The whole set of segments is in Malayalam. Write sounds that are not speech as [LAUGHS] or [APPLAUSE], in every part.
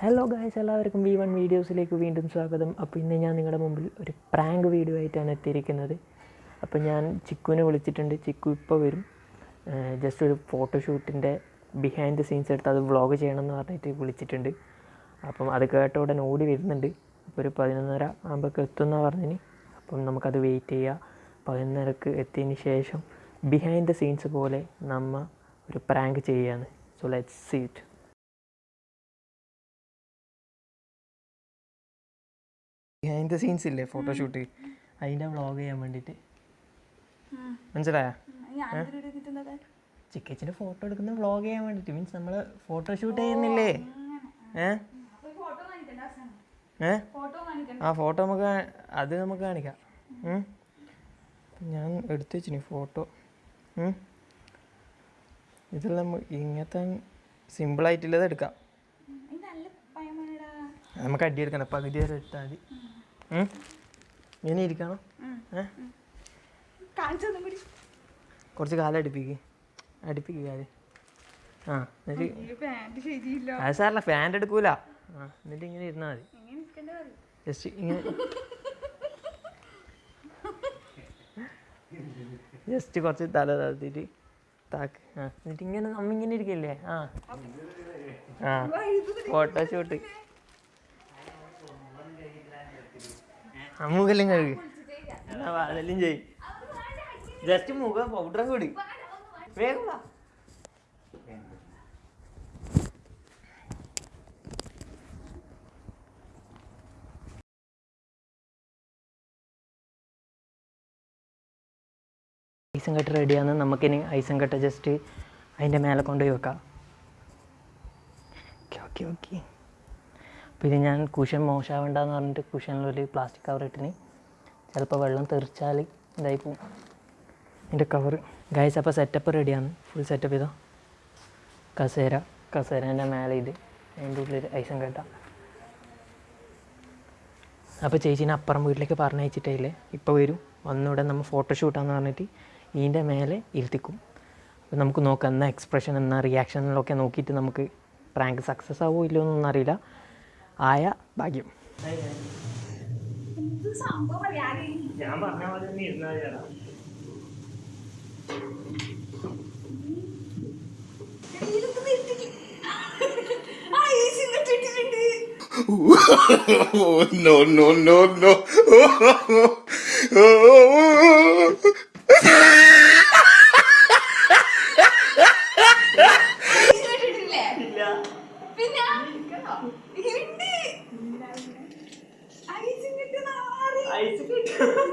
ഹലോ ഗായ്സ് എല്ലാവർക്കും വി വൺ വീഡിയോസിലേക്ക് വീണ്ടും സ്വാഗതം. അപ്പോൾ ഇന്ന് ഞാൻ നിങ്ങളുടെ മുമ്പിൽ ഒരു പ്രാങ്ക് വീഡിയോ ആയിട്ടാണ് എത്തിയിരിക്കുന്നത്. അപ്പോൾ ഞാൻ ചിക്കുവിനെ വിളിച്ചിട്ടുണ്ട്. ചിക്കു ഇപ്പോൾ വരും. ജസ്റ്റ് ഒരു ഫോട്ടോഷൂട്ടിന്റെ ബിഹൈൻഡ് ദ സീൻസ് എടുത്ത് അത് വ്ളോഗ് ചെയ്യണമെന്ന് പറഞ്ഞിട്ട് വിളിച്ചിട്ടുണ്ട്. അപ്പം അത് കേട്ട ഉടനെ ഓടി വരുന്നുണ്ട്. അപ്പോൾ ഒരു പതിനൊന്നര ആകുമ്പോഴേക്ക് എത്തുമെന്നാണ് പറഞ്ഞിന്. അപ്പം നമുക്കത് വെയിറ്റ് ചെയ്യുക പതിനൊന്നരക്ക് എത്തിയതിന് ശേഷം ബിഹൈൻഡ് ദ സീൻസ് പോലെ നമ്മൾ ഒരു പ്രാങ്ക് ചെയ്യുകയാണ്. So let's seat behind the scenes ഇല്ലേ ഫോട്ടോഷൂട്ട് അതിന്റെ വ്ളോഗ് ചെയ്യാൻ വേണ്ടിയിട്ട്. മനസ്സിലായ? ചിക്കച്ചിന്റെ ഫോട്ടോ എടുക്കുന്ന വ്ളോഗ് ചെയ്യാൻ വേണ്ടിയിട്ട്. മീൻസ് നമ്മൾ ഫോട്ടോഷൂട്ട് ചെയ്യുന്നില്ലേ? ഏ? ഏ? ആ ഫോട്ടോ നമുക്ക് അത് നമുക്ക് കാണിക്കാം. ഞാൻ എടുത്തു വെച്ചിന് ഫോട്ടോ. ഇതെല്ലാം ഇങ്ങനത്തെ സിമ്പിളായിട്ടുള്ളത് എടുക്കാം. നമുക്ക് അടിയെടുക്കണം. പകുതി വരെ എടുത്താൽ മതി. ഇങ്ങനെ ഇരിക്കണം. കുറച്ച് കാലം അടുപ്പിക്ക്. അടുപ്പിക്ക് കാൽ. ആ എന്നിട്ട് അത് സാറല്ല ഫാൻ എടുക്കൂല. എന്നിട്ട് ഇങ്ങനെ ഇരുന്നാൽ മതി. ജസ്റ്റ് ഇങ്ങനെ. ജസ്റ്റ് കുറച്ച് തല താത്തിട്ട് താക്ക്. ആ എന്നിട്ട് ഇങ്ങനെ നമ്മ ഇങ്ങനെ ഇരിക്കല്ലേ? ആ. ആ ഫോട്ടോഷൂട്ട്. മുഖെല്ലാം കഴുകി അതെല്ലാം ചെയ് ജസ്റ്റ് മുഖം പൗഡർ കൂടി വേഗം. ഐസും കട്ട റെഡിയാണ് നമുക്കിനി ഐസം കട്ട് ജസ്റ്റ് അതിന്റെ മേലെ കൊണ്ടുപോയി വെക്കാം ഓക്കെ ഓക്കെ ഓക്കെ ഇത് ഞാൻ കുഷൻ മോശമാവണ്ടെന്ന് പറഞ്ഞിട്ട് കുഷനിലൊരു പ്ലാസ്റ്റിക് കവർ ഇട്ടിന്. ചിലപ്പോൾ വെള്ളം തെറിച്ചാൽ ഇതായി പോവും. എന്റെ കവർ ഗൈസ് അപ്പോൾ സെറ്റപ്പ് റെഡിയാണ് ഫുൾ സെറ്റപ്പ് ചെയ്തോ കസേര. കസേരേന്റെ മേലെ ഇത്. അതിന്റെ ഉള്ളിൽ ഐസം കേട്ട അപ്പോൾ ചേച്ചീനെ അപ്പുറം വീട്ടിലേക്ക് പറഞ്ഞയച്ചിട്ടേ ഇപ്പോൾ വരും. ഒന്നുകൂടെ നമ്മൾ ഫോട്ടോഷൂട്ടാന്ന് പറഞ്ഞിട്ട് ഇതിന്റെ മേലെ ഇരുത്തിക്കും. അപ്പോൾ നമുക്ക് നോക്കാം എന്നാ എക്സ്പ്രഷൻ എന്നാ റിയാക്ഷനിലൊക്കെ നോക്കിയിട്ട് നമുക്ക് പ്രാങ്ക് സക്സസ് ആവുമോ ഇല്ലയോ എന്നൊന്നും അറിയില്ല. ആയ ഭാഗ്യം. ഞാൻ പറഞ്ഞ പോലെ തന്നെ ഇരുന്നാൽ ചേട്ടാ no, no, no,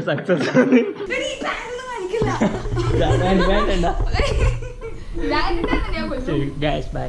സക്സസ് [LAUGHS] വേണ്ട [LAUGHS] [LAUGHS] ഞാൻ ഗൈസ് ബൈ